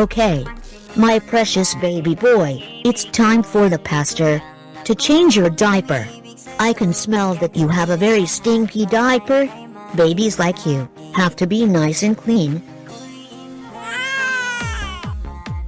Okay. My precious baby boy, it's time for the pastor to change your diaper. I can smell that you have a very stinky diaper. Babies like you have to be nice and clean.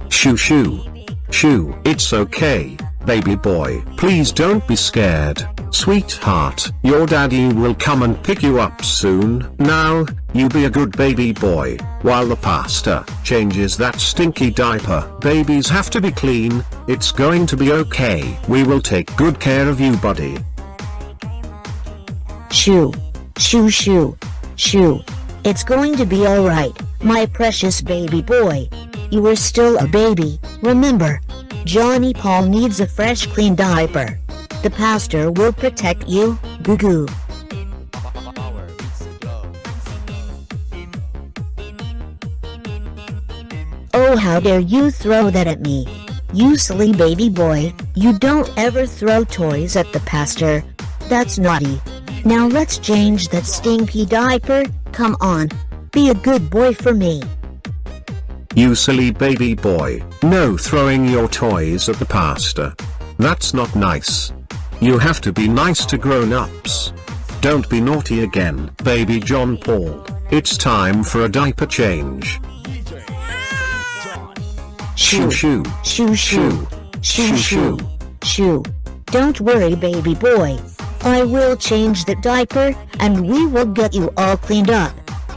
Shoo shoo. Shoo, it's okay, baby boy. Please don't be scared, sweetheart. Your daddy will come and pick you up soon. Now, you be a good baby boy, while the pastor changes that stinky diaper. Babies have to be clean, it's going to be okay. We will take good care of you buddy. Shoo. Shoo shoo. Shoo. It's going to be alright, my precious baby boy. You are still a baby, remember. Johnny Paul needs a fresh clean diaper. The pastor will protect you, goo goo. Oh how dare you throw that at me. You silly baby boy, you don't ever throw toys at the pastor. That's naughty. Now let's change that stinky diaper, come on. Be a good boy for me. You silly baby boy, no throwing your toys at the pastor. That's not nice. You have to be nice to grown-ups. Don't be naughty again, baby John Paul. It's time for a diaper change. Shoo shoo. Shoo shoo. Shoo shoo. Shoo. Don't worry baby boy. I will change the diaper, and we will get you all cleaned up.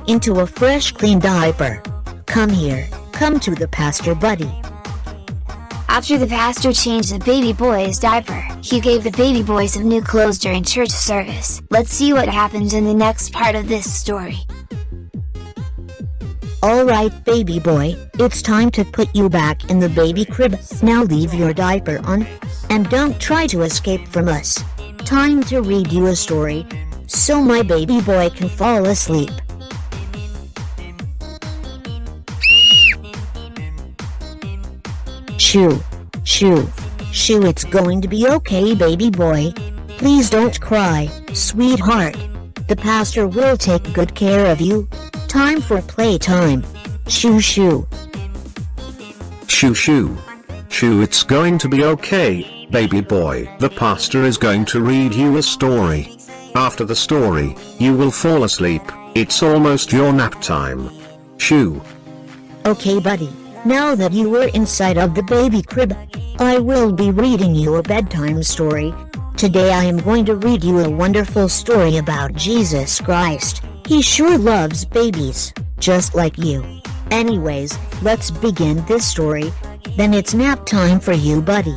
Into a fresh clean diaper. Come here, come to the pastor buddy. After the pastor changed the baby boy's diaper, he gave the baby boy some new clothes during church service. Let's see what happens in the next part of this story. Alright baby boy, it's time to put you back in the baby crib. Now leave your diaper on. And don't try to escape from us. Time to read you a story. So my baby boy can fall asleep. Shoo. Shoo. Shoo it's going to be okay baby boy. Please don't cry, sweetheart. The pastor will take good care of you. Time for playtime. Shoo shoo. Shoo shoo. Shoo it's going to be okay, baby boy. The pastor is going to read you a story. After the story, you will fall asleep, it's almost your nap time. Shoo. Okay buddy, now that you are inside of the baby crib, I will be reading you a bedtime story. Today I am going to read you a wonderful story about Jesus Christ. He sure loves babies, just like you. Anyways, let's begin this story. Then it's nap time for you buddy.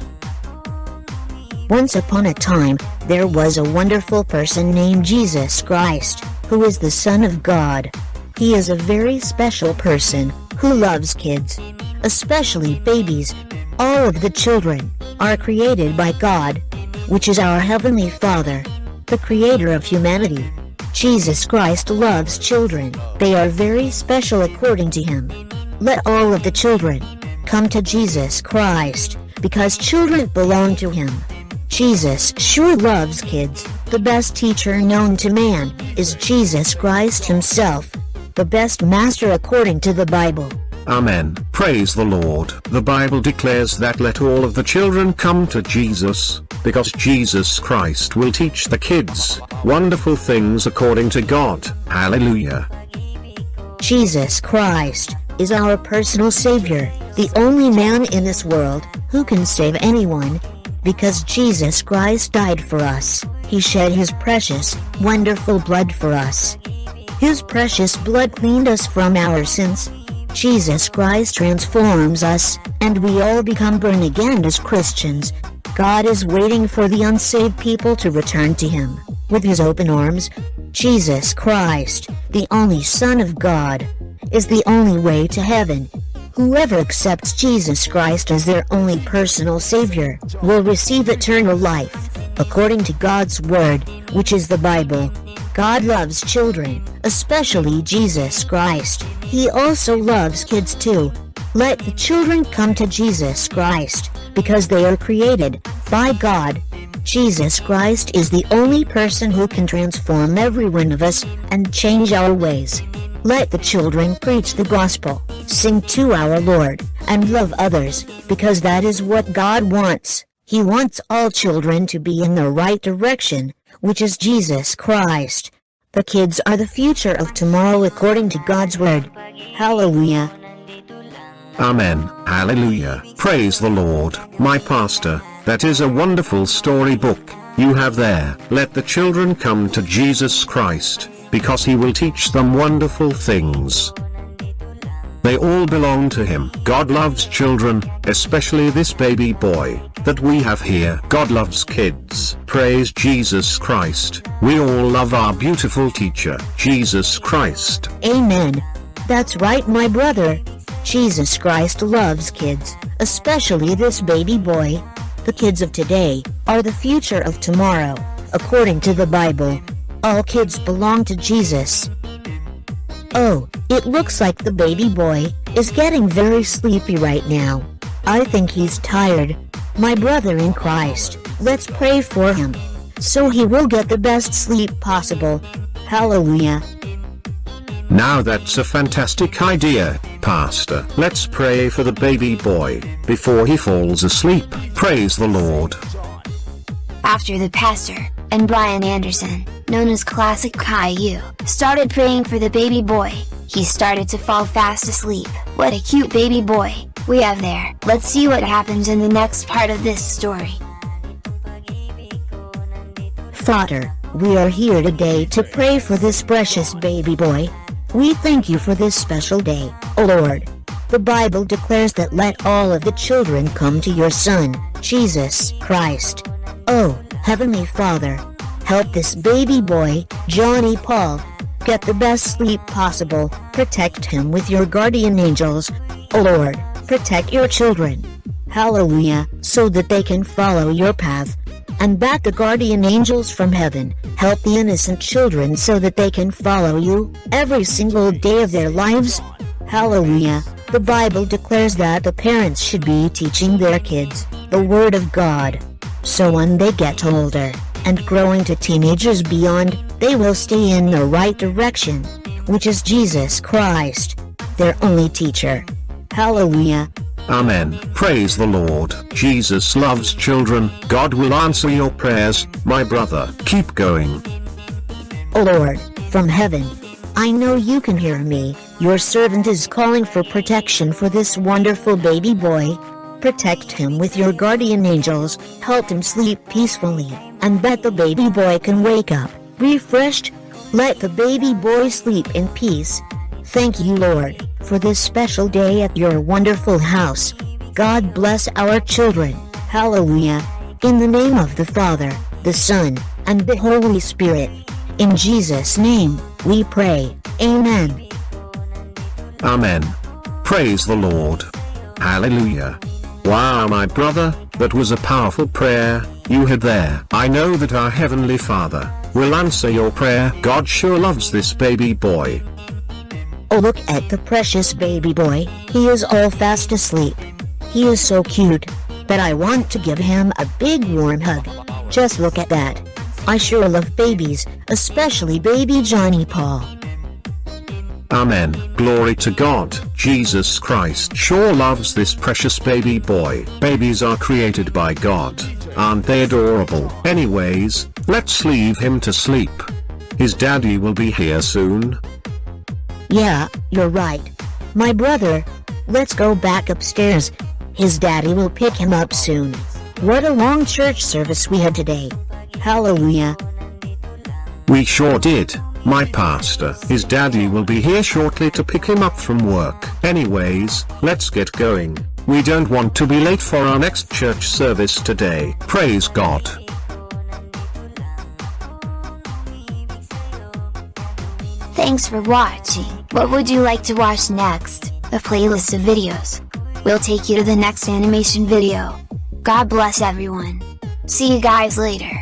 Once upon a time, there was a wonderful person named Jesus Christ, who is the Son of God. He is a very special person, who loves kids, especially babies. All of the children are created by God, which is our Heavenly Father, the Creator of humanity. Jesus Christ loves children, they are very special according to Him. Let all of the children come to Jesus Christ, because children belong to Him. Jesus sure loves kids. The best teacher known to man is Jesus Christ Himself, the best master according to the Bible. Amen. Praise the Lord. The Bible declares that let all of the children come to Jesus, because Jesus Christ will teach the kids wonderful things according to God. Hallelujah. Jesus Christ is our personal Savior, the only man in this world who can save anyone. Because Jesus Christ died for us, He shed His precious, wonderful blood for us. His precious blood cleaned us from our sins. Jesus Christ transforms us, and we all become born again as Christians. God is waiting for the unsaved people to return to Him, with His open arms. Jesus Christ, the only Son of God, is the only way to heaven. Whoever accepts Jesus Christ as their only personal Savior will receive eternal life, according to God's Word, which is the Bible. God loves children, especially Jesus Christ. He also loves kids too. Let the children come to Jesus Christ, because they are created by God. Jesus Christ is the only person who can transform every one of us and change our ways. Let the children preach the gospel, sing to our Lord, and love others, because that is what God wants. He wants all children to be in the right direction, which is Jesus Christ. The kids are the future of tomorrow according to God's word. Hallelujah. Amen. Hallelujah. Praise the Lord, my pastor. That is a wonderful storybook you have there. Let the children come to Jesus Christ, because he will teach them wonderful things. They all belong to him. God loves children, especially this baby boy that we have here. God loves kids. Praise Jesus Christ. We all love our beautiful teacher, Jesus Christ. Amen. That's right my brother. Jesus Christ loves kids, especially this baby boy. The kids of today are the future of tomorrow, according to the Bible. All kids belong to Jesus. Oh, it looks like the baby boy is getting very sleepy right now. I think he's tired. My brother in Christ, let's pray for him, so he will get the best sleep possible. Hallelujah. Now that's a fantastic idea, Pastor. Let's pray for the baby boy, before he falls asleep. Praise the Lord. After the pastor, and Brian Anderson, known as Classic Caillou, started praying for the baby boy, he started to fall fast asleep. What a cute baby boy, we have there. Let's see what happens in the next part of this story. Father, we are here today to pray for this precious baby boy. We thank you for this special day, O Lord. The Bible declares that let all of the children come to your Son, Jesus Christ. Oh, Heavenly Father, help this baby boy, Johnny Paul, get the best sleep possible. Protect him with your guardian angels. O Lord, protect your children. Hallelujah, so that they can follow your path. And back the guardian angels from heaven, help the innocent children so that they can follow you every single day of their lives. Hallelujah. The Bible declares that the parents should be teaching their kids the Word of God. So when they get older and grow into teenagers beyond, they will stay in the right direction, which is Jesus Christ, their only teacher. Hallelujah. Amen. Praise the Lord. Jesus loves children. God will answer your prayers, my brother. Keep going. Lord, from heaven, I know you can hear me. Your servant is calling for protection for this wonderful baby boy. Protect him with your guardian angels, help him sleep peacefully, and that the baby boy can wake up, refreshed. Let the baby boy sleep in peace. Thank you, Lord, for this special day at your wonderful house. God bless our children. Hallelujah. In the name of the Father, the Son, and the Holy Spirit. In Jesus' name, we pray. Amen. Amen. Praise the Lord. Hallelujah. Wow, my brother, that was a powerful prayer you had there. I know that our Heavenly Father will answer your prayer. God sure loves this baby boy. Oh look at the precious baby boy, he is all fast asleep. He is so cute, that I want to give him a big warm hug. Just look at that. I sure love babies, especially baby Johnny Paul. Amen. Glory to God. Jesus Christ sure loves this precious baby boy. Babies are created by God. Aren't they adorable? Anyways, let's leave him to sleep. His daddy will be here soon. Yeah, you're right. My brother. Let's go back upstairs. His daddy will pick him up soon. What a long church service we had today. Hallelujah. We sure did. My pastor, his daddy will be here shortly to pick him up from work. Anyways, let's get going. We don't want to be late for our next church service today. Praise God. Thanks for watching. What would you like to watch next? A playlist of videos. We'll take you to the next animation video. God bless everyone. See you guys later.